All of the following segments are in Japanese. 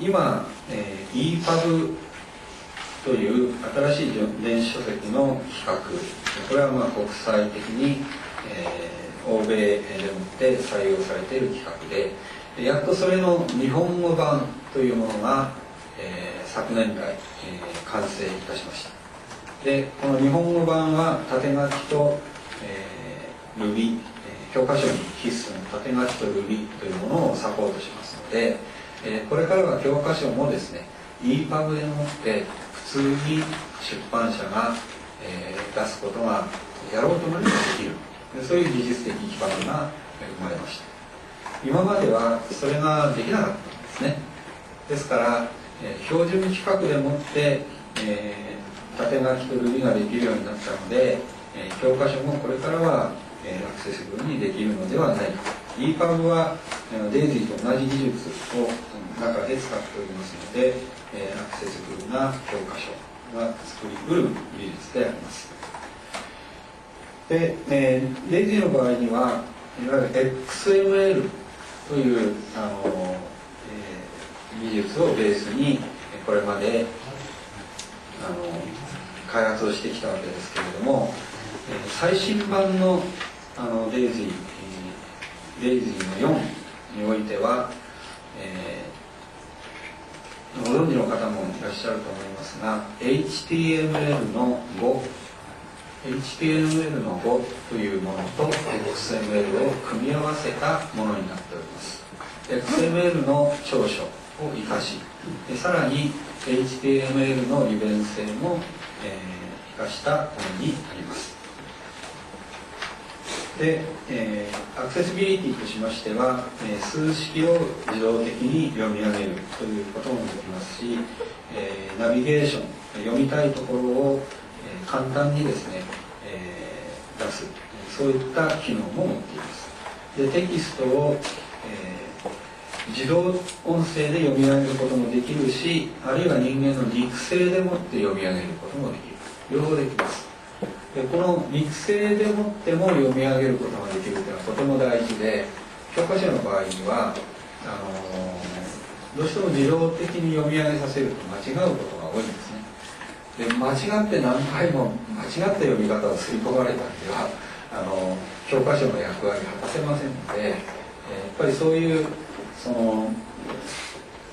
今、えー、EPUB という新しい電子書籍の企画。これはまあ国際的に、えー、欧米でもって採用されている企画でやっとそれの日本語版というものが、えー、昨年来、えー、完成いたしました。でこの日本語版は縦書きと、えー、Ruby、教科書に必須の縦書きと Ruby というものをサポートしますので、えー、これからは教科書もですね EPUB でもって普通に出版社が、えー、出すことがやろうと思えばできる。そういう技術的基盤が生まれました。今まではそれができなかったんですね。ですから、えー、標準規格でもって、えー、縦書きとルビができるようになったので、えー、教科書もこれからは、えー、アクセシブルにできるのではないか。EPUB はデイジーと同じ技術を中で使っておりますので、えー、アクセシブルな教科書が作りうる技術であります。で、えー、デイジーの場合にはいわゆる XML というあの、えー、技術をベースにこれまであの開発をしてきたわけですけれども、えー、最新版のあのデイジー、えー、デイジーの4においては、えご存知の方もいらっしゃると思いますが HTML の5 HTML の5というものと XML を組み合わせたものになっております。XML の長所を生かしでさらに HTML の利便性も、えー、生かしたものになります。で、えー、アクセシビリティとしましては、えー、数式を自動的に読み上げるということもできますし、えー、ナビゲーション読みたいところを、えー、簡単にですね、えー、出すそういった機能も持っています。でテキストを、えー、自動音声で読み上げることもできるしあるいは人間の肉声でもって読み上げることもできる。両方できます。でこの肉声でもっても読み上げることができるととても大事で教科書の場合にはあのどうしても自動的に読み上げさせると間違うことが多いんですね。で間違って何回も間違った読み方を吸い込まれたんではあの教科書の役割果たせませんので、えやっぱりそういうその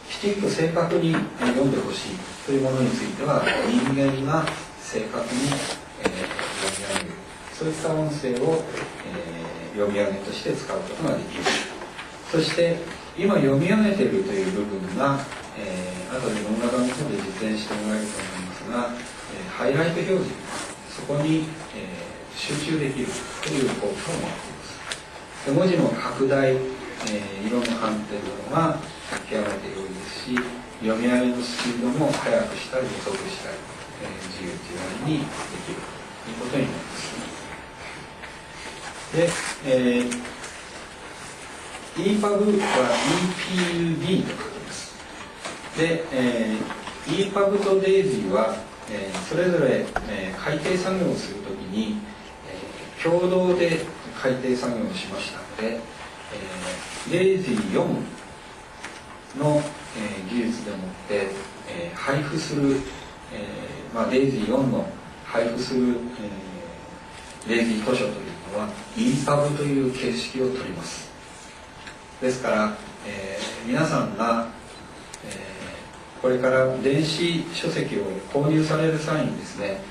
きちんと正確に読んでほしいというものについては人間が正確に、そういった音声を、えー、読み上げとして使うことができる。そして今読み上げているという部分が、えー、後で文画版の方で実演してもらえると思いますが、えー、ハイライト表示。そこに、えー、集中できるという効果を持っています。で文字の拡大、えー、色の判定などが極めて良いですし読み上げのスピードも速くしたり遅くしたり、えー、自由自在にできるということになります。で、えー、EPUB は EPUB と書きます。で、えー、EPUB と DAISY は、えー、それぞれ、えー、改訂作業をするときに、えー、共同で改訂作業をしましたので、えー、DAISY4 の、えー、技術でもって、えー、配布する、えーまあ、DAISY4 の配布する、えー、DAISY 図書というのは EPUB という形式をとります。ですから、えー、皆さんが、えー、これから電子書籍を購入される際にですね、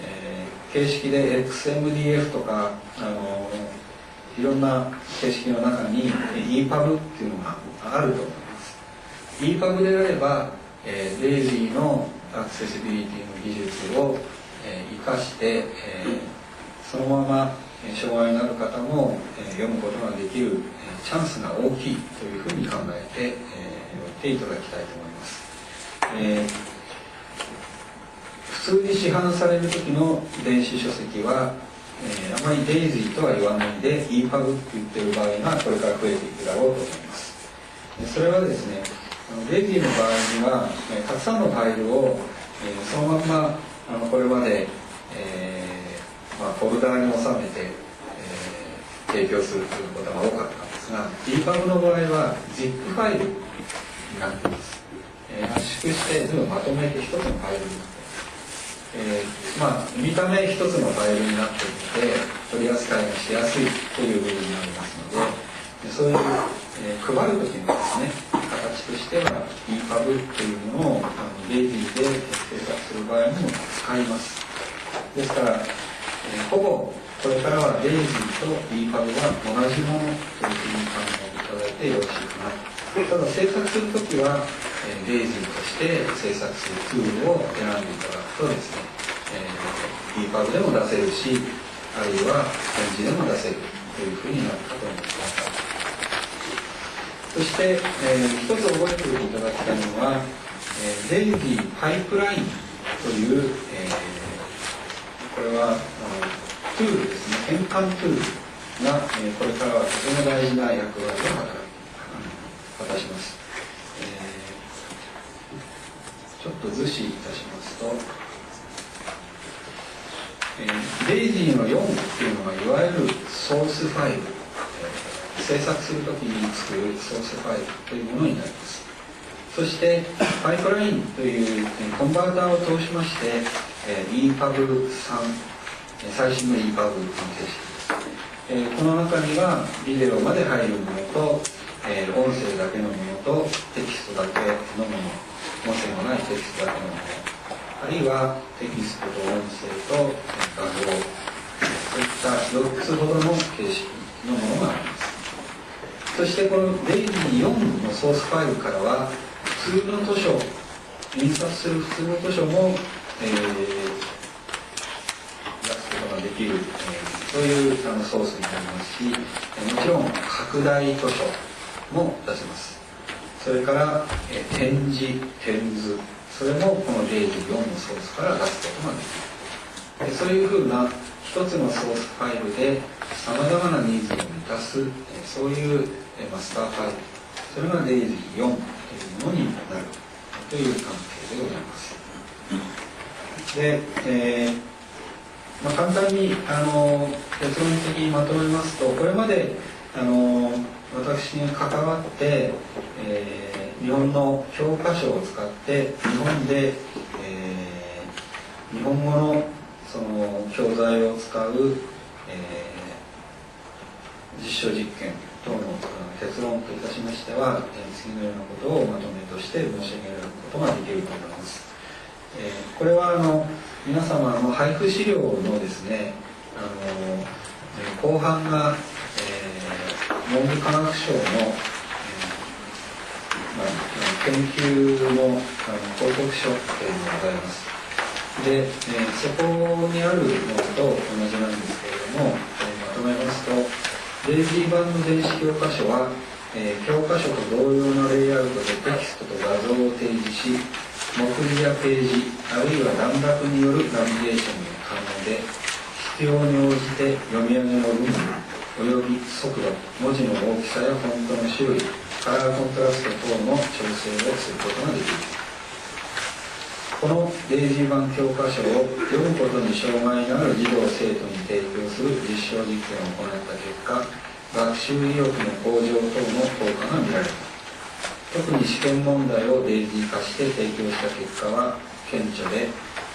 えー、形式で XMDF とかあのいろんな形式の中に EPUB っていうのがあると思います。EPUB であれば、えー、デイジーのアクセシビリティの技術を、えー、生かして、えー、そのまま障害のある方も、読むことができる、チャンスが大きいというふうに考えて、えおいていただきたいと思います、え普通に市販される時の電子書籍は、えあまりデイジーとは言わないで EPUB って言ってる場合がこれから増えていくだろうと思います。それはですねデイジーの場合には、たくさんのファイルを、えそのままあのこれまで、えーまあ、フォルダーに収めて、えー、提供するということが多かったんですが EPUB の場合は ZIP ファイルになっています。えー、圧縮して全部まとめて一つのファイルになってえー、まあ見た目一つのファイルになっているので取り扱いがしやすいという部分になりますのでそういう、えー、配る時にですね形としては EPUB というものをあのレディで制作する場合にも使います。ですから、ほぼこれからはレイジーと EPUB は同じものというふうに考えていただいてよろしいかなただ制作するときはえレイズとして制作するツールを選んでいただくとですね、えー、EPUB でも出せるしあるいは展示でも出せるというふうになるかと思います。そして、えー、一つ覚えておいていただきたいのは、えー、 DAISY Pipeline という、えー、これはあのトゥールですね。変換トゥールが、え、これからはとても大事な役割を果たします。ちょっと図示いたしますと、えー、 DAISY の4っていうのがいわゆるソースファイル、えー、制作するときに作るソースファイルというものになります。そしてパイプラインという、コンバーターを通しまして、えー、EPUB3 最新の EPUB の形式です、えー、この中にはビデオまで入るものと、えー、音声だけのものとテキストだけのもの音声のないテキストだけのものあるいはテキストと音声と画像そういった4つほどの形式のものがあります。そしてこのレイジー4のソースファイルからは普通の図書印刷する普通の図書も、え、出すことができる、えー、そういうあのソースになりますしえもちろん拡大図書も出せます。それから、えー、展示展図。それもこの0.4のソースから出すことができる。でそういうふうな一つのソースファイルでさまざまなニーズを満たす、えー、そういう、えー、マスターファイル。それが0.4というものになるという関係でございます。で、えーまあ、簡単にあの結論的にまとめますとこれまであの私に関わって、えー、日本の教科書を使って日本で、えー、日本語のその教材を使う、えー、実証実験等の結論といたしましては、え次のようなことをまとめとして申し上げることができると思います。えこれはあの皆様の配布資料のですねあの後半がえ文部科学省の、えーまあ、研究のあの報告書というのがございます。で、えー、そこにあるものと同じなんですけれども、え、まとめますとレイジー版の電子教科書は、え、教科書と同様のレイアウトでテキストと画像を提示し目次やページあるいは段落によるナビゲーションが可能で必要に応じて読み上げの部分および速度文字の大きさやフォントの種類カラーコントラスト等の調整をすることができるこのデイジー版教科書を読むことに障害のある児童生徒に提供する実証実験を行った結果学習意欲の向上等の効果が見られた特に試験問題をデイジー化して提供した結果は顕著で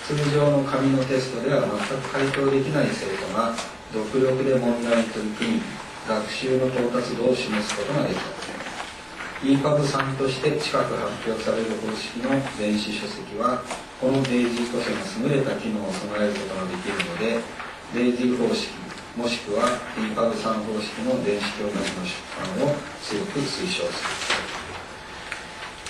通常の紙のテストでは全く回答できない生徒が独力で問題に取り組み学習の到達度を示すことができた EPUB3 として近く発表される方式の電子書籍はこのデイジー図書の優れた機能を備えることができるのでデイジー方式もしくは EPUB3 方式の電子教科書の出版を強く推奨する。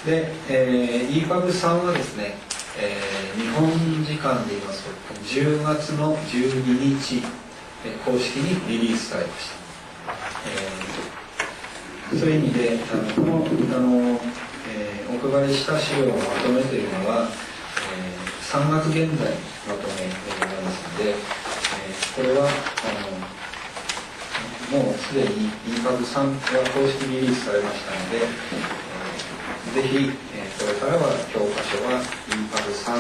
で、えー、EPUB3 はですね、えー、日本時間で言いますと10月の12日公式にリリースされました、えー、そういう意味であのこのあの、えー、お配りした資料のまとめというのは、えー、3月現在まとめでございますので、えー、これはあのもうすでに EPUB3 が公式リリースされましたので、ぜひ、えー、これからは教科書は EPUB3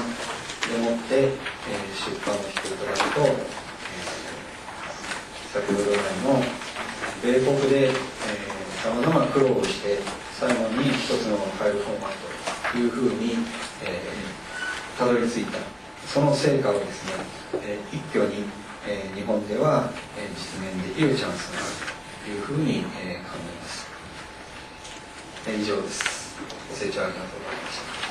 でもって、えー、出版をしていただくと、えー、先ほど来の米国でさまざま苦労をして最後に一つのファイルフォーマットというふうに、えー、たどり着いたその成果をですね、えー、一挙に、えー、日本では、え実現できるチャンスがあるというふうに、え考えます。以上です。成長ありがとうございました。